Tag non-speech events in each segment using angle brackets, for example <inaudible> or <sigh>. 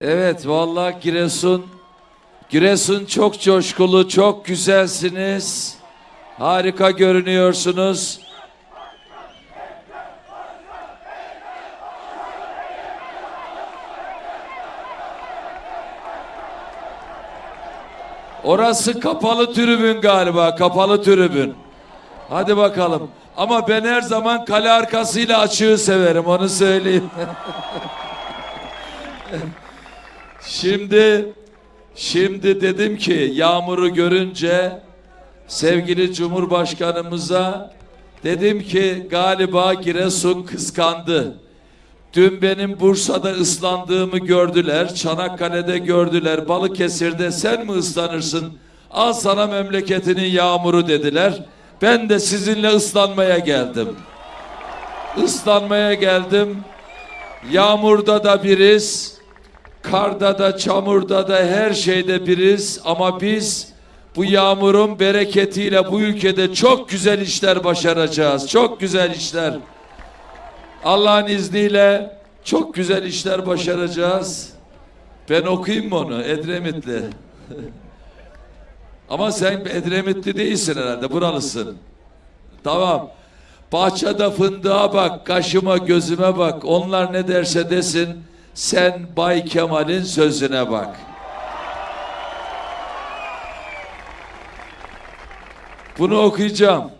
Evet vallahi Giresun Giresun çok coşkulu, çok güzelsiniz. Harika görünüyorsunuz. Orası kapalı tribün galiba, kapalı tribün. Hadi bakalım. Ama ben her zaman kale arkasıyla açığı severim, onu söyleyeyim. <laughs> Şimdi şimdi dedim ki yağmuru görünce sevgili Cumhurbaşkanımıza dedim ki galiba Giresun kıskandı. Dün benim Bursa'da ıslandığımı gördüler, Çanakkale'de gördüler, Balıkesir'de sen mi ıslanırsın? Al sana memleketinin yağmuru dediler. Ben de sizinle ıslanmaya geldim. Islanmaya geldim. Yağmurda da biriz. Karda da, çamurda da, her şeyde biriz ama biz bu yağmurun bereketiyle bu ülkede çok güzel işler başaracağız. Çok güzel işler. Allah'ın izniyle çok güzel işler başaracağız. Ben okuyayım mı onu? Edremitli. <laughs> ama sen Edremitli değilsin herhalde, buralısın. Tamam. Bahçede fındığa bak, kaşıma gözüme bak. Onlar ne derse desin. Sen Bay Kemal'in sözüne bak. Bunu okuyacağım.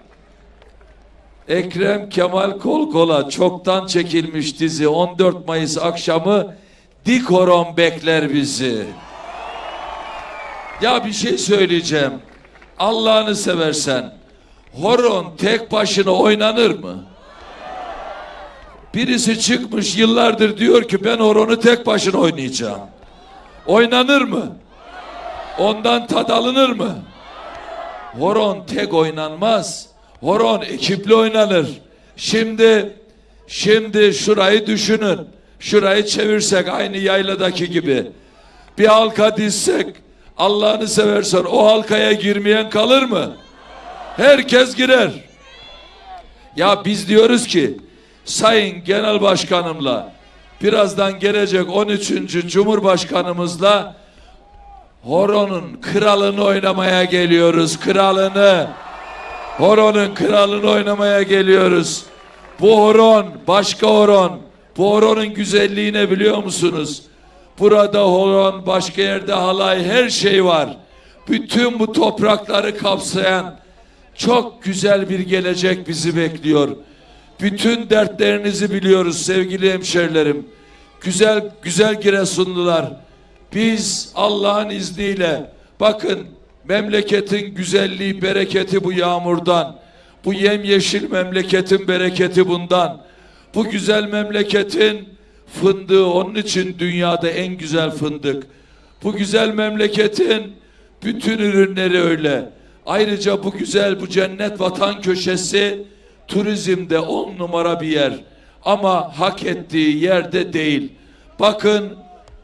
Ekrem Kemal Kol Kola çoktan çekilmiş dizi 14 Mayıs akşamı dik horon bekler bizi. Ya bir şey söyleyeceğim. Allah'ını seversen horon tek başına oynanır mı? Birisi çıkmış yıllardır diyor ki ben horonu tek başına oynayacağım. Oynanır mı? Ondan tad alınır mı? Horon tek oynanmaz. Horon ekipli oynanır. Şimdi şimdi şurayı düşünün. Şurayı çevirsek aynı yayladaki gibi. Bir halka dizsek Allah'ını seversen o halkaya girmeyen kalır mı? Herkes girer. Ya biz diyoruz ki Sayın Genel Başkanımla birazdan gelecek 13. Cumhurbaşkanımızla Horon'un kralını oynamaya geliyoruz. Kralını. Horon'un kralını oynamaya geliyoruz. Bu horon başka horon. Bu horonun güzelliğini biliyor musunuz? Burada horon, başka yerde halay, her şey var. Bütün bu toprakları kapsayan çok güzel bir gelecek bizi bekliyor. Bütün dertlerinizi biliyoruz sevgili hemşerilerim. Güzel güzel Giresunlular. Biz Allah'ın izniyle bakın memleketin güzelliği, bereketi bu yağmurdan. Bu yemyeşil memleketin bereketi bundan. Bu güzel memleketin fındığı onun için dünyada en güzel fındık. Bu güzel memleketin bütün ürünleri öyle. Ayrıca bu güzel bu cennet vatan köşesi turizmde on numara bir yer. Ama hak ettiği yerde değil. Bakın,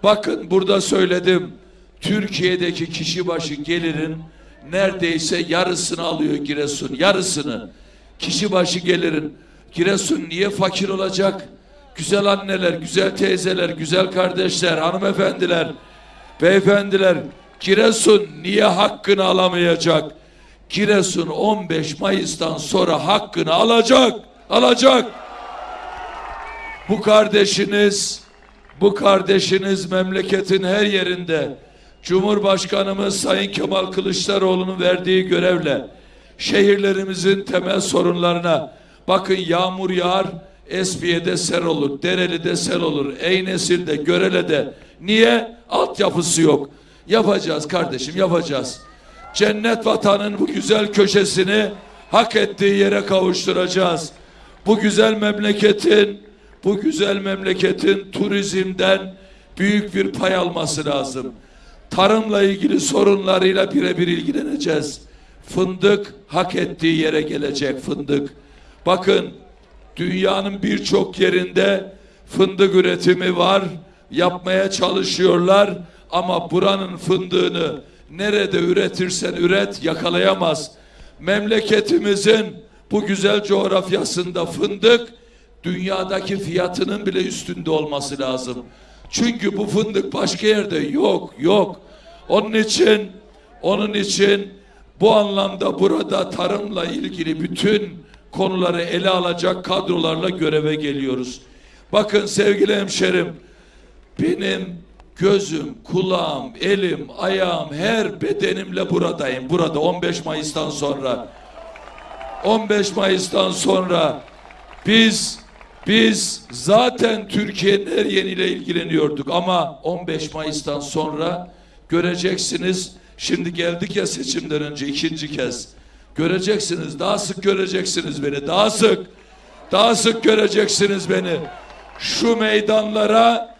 bakın burada söyledim. Türkiye'deki kişi başı gelirin neredeyse yarısını alıyor Giresun. Yarısını. Kişi başı gelirin. Giresun niye fakir olacak? Güzel anneler, güzel teyzeler, güzel kardeşler, hanımefendiler, beyefendiler. Giresun niye hakkını alamayacak? Giresun 15 Mayıs'tan sonra hakkını alacak, alacak. Bu kardeşiniz, bu kardeşiniz memleketin her yerinde Cumhurbaşkanımız Sayın Kemal Kılıçdaroğlu'nun verdiği görevle şehirlerimizin temel sorunlarına bakın yağmur yağar, Esfiye'de sel olur, Dereli'de sel olur, Eynesil'de, Görele'de. Niye? Altyapısı yok. Yapacağız kardeşim, yapacağız cennet vatanın bu güzel köşesini hak ettiği yere kavuşturacağız. Bu güzel memleketin bu güzel memleketin turizmden büyük bir pay alması lazım. Tarımla ilgili sorunlarıyla birebir ilgileneceğiz. Fındık hak ettiği yere gelecek fındık. Bakın dünyanın birçok yerinde fındık üretimi var. Yapmaya çalışıyorlar ama buranın fındığını nerede üretirsen üret yakalayamaz. Memleketimizin bu güzel coğrafyasında fındık dünyadaki fiyatının bile üstünde olması lazım. Çünkü bu fındık başka yerde yok, yok. Onun için, onun için bu anlamda burada tarımla ilgili bütün konuları ele alacak kadrolarla göreve geliyoruz. Bakın sevgili hemşerim, benim gözüm, kulağım, elim, ayağım, her bedenimle buradayım. Burada 15 Mayıs'tan sonra. 15 Mayıs'tan sonra biz biz zaten Türkiye'nin her yeniyle ilgileniyorduk ama 15 Mayıs'tan sonra göreceksiniz. Şimdi geldik ya seçimden önce ikinci kez. Göreceksiniz, daha sık göreceksiniz beni, daha sık. Daha sık göreceksiniz beni. Şu meydanlara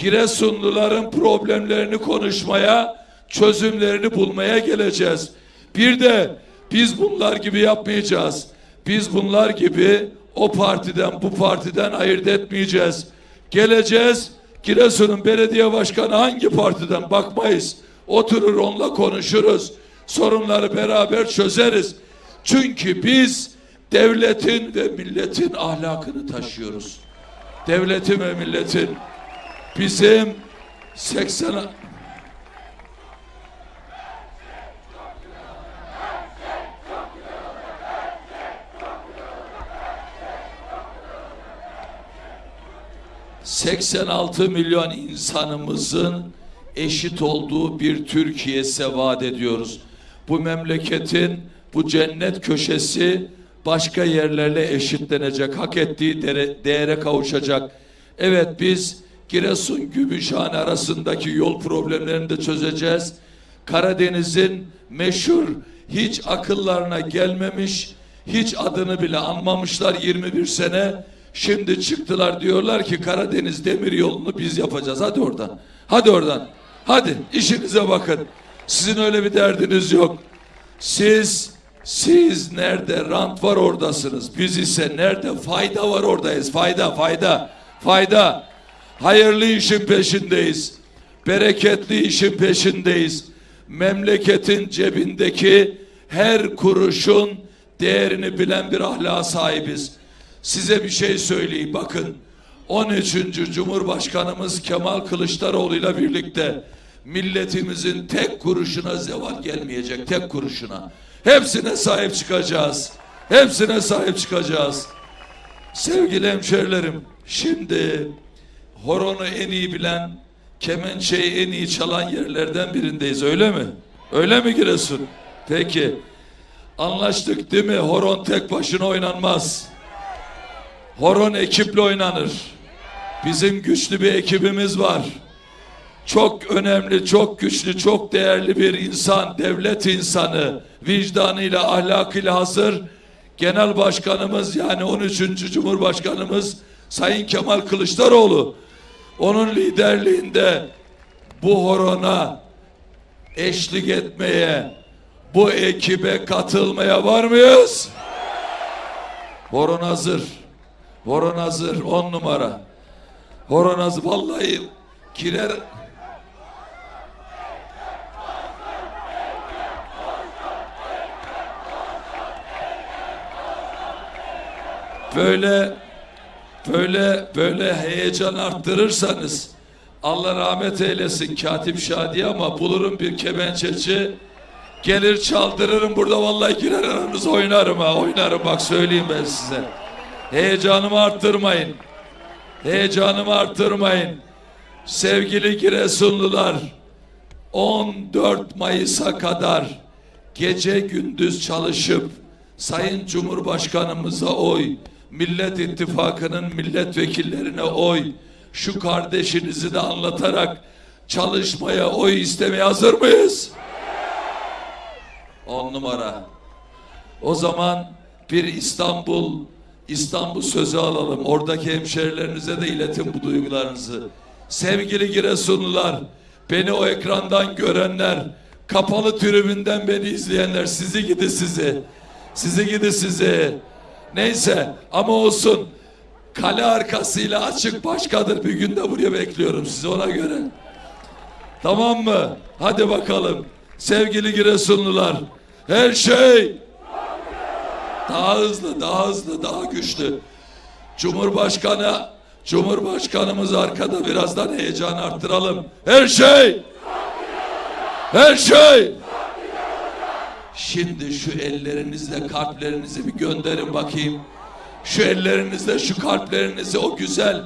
Giresunluların problemlerini konuşmaya, çözümlerini bulmaya geleceğiz. Bir de biz bunlar gibi yapmayacağız. Biz bunlar gibi o partiden bu partiden ayırt etmeyeceğiz. Geleceğiz. Giresun'un belediye başkanı hangi partiden bakmayız. Oturur onunla konuşuruz. Sorunları beraber çözeriz. Çünkü biz devletin ve milletin ahlakını taşıyoruz. Devletin ve milletin bizim 80 86 milyon insanımızın eşit olduğu bir Türkiye vaat ediyoruz. Bu memleketin bu cennet köşesi başka yerlerle eşitlenecek, hak ettiği değere kavuşacak. Evet biz Giresun Gümüşhane arasındaki yol problemlerini de çözeceğiz. Karadeniz'in meşhur hiç akıllarına gelmemiş, hiç adını bile anmamışlar 21 sene. Şimdi çıktılar diyorlar ki Karadeniz demir yolunu biz yapacağız. Hadi oradan. Hadi oradan. Hadi işinize bakın. Sizin öyle bir derdiniz yok. Siz siz nerede rant var oradasınız. Biz ise nerede fayda var oradayız. Fayda, fayda, fayda. Hayırlı işin peşindeyiz. Bereketli işin peşindeyiz. Memleketin cebindeki her kuruşun değerini bilen bir ahlaka sahibiz. Size bir şey söyleyeyim bakın. 13. Cumhurbaşkanımız Kemal Kılıçdaroğlu ile birlikte milletimizin tek kuruşuna zeval gelmeyecek. Tek kuruşuna. Hepsine sahip çıkacağız. Hepsine sahip çıkacağız. Sevgili hemşerilerim, şimdi horonu en iyi bilen, kemençeyi en iyi çalan yerlerden birindeyiz. Öyle mi? Öyle mi Giresun? Peki. Anlaştık değil mi? Horon tek başına oynanmaz. Horon ekiple oynanır. Bizim güçlü bir ekibimiz var. Çok önemli, çok güçlü, çok değerli bir insan, devlet insanı, vicdanıyla, ahlakıyla hazır. Genel Başkanımız yani 13. Cumhurbaşkanımız Sayın Kemal Kılıçdaroğlu. Onun liderliğinde bu horona eşlik etmeye, bu ekibe katılmaya var mıyız? Horon hazır. Horon hazır. On numara. Horon hazır. Vallahi girer. Böyle böyle böyle heyecan arttırırsanız Allah rahmet eylesin Katip Şadi ama bulurum bir kemençeci gelir çaldırırım burada vallahi girer aranızda oynarım ha oynarım bak söyleyeyim ben size. Heyecanımı arttırmayın. Heyecanımı arttırmayın. Sevgili Giresunlular 14 Mayıs'a kadar gece gündüz çalışıp Sayın Cumhurbaşkanımıza oy, Millet İttifakı'nın milletvekillerine oy, şu kardeşinizi de anlatarak çalışmaya, oy istemeye hazır mıyız? On numara. O zaman bir İstanbul, İstanbul sözü alalım. Oradaki hemşerilerinize de iletin bu duygularınızı. Sevgili Giresunlular, beni o ekrandan görenler, kapalı tribünden beni izleyenler, sizi gidi sizi. Sizi gidi sizi. Neyse ama olsun. Kale arkasıyla açık başkadır. Bir günde buraya bekliyorum sizi ona göre. Tamam mı? Hadi bakalım. Sevgili Giresunlular. Her şey daha hızlı, daha hızlı, daha güçlü. Cumhurbaşkanı Cumhurbaşkanımız arkada birazdan heyecan arttıralım. Her şey her şey Şimdi şu ellerinizle kalplerinizi bir gönderin bakayım. Şu ellerinizle şu kalplerinizi o güzel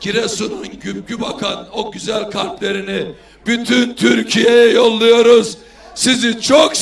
Giresun'un gübgü bakan o güzel kalplerini bütün Türkiye'ye yolluyoruz. Sizi çok seviyoruz.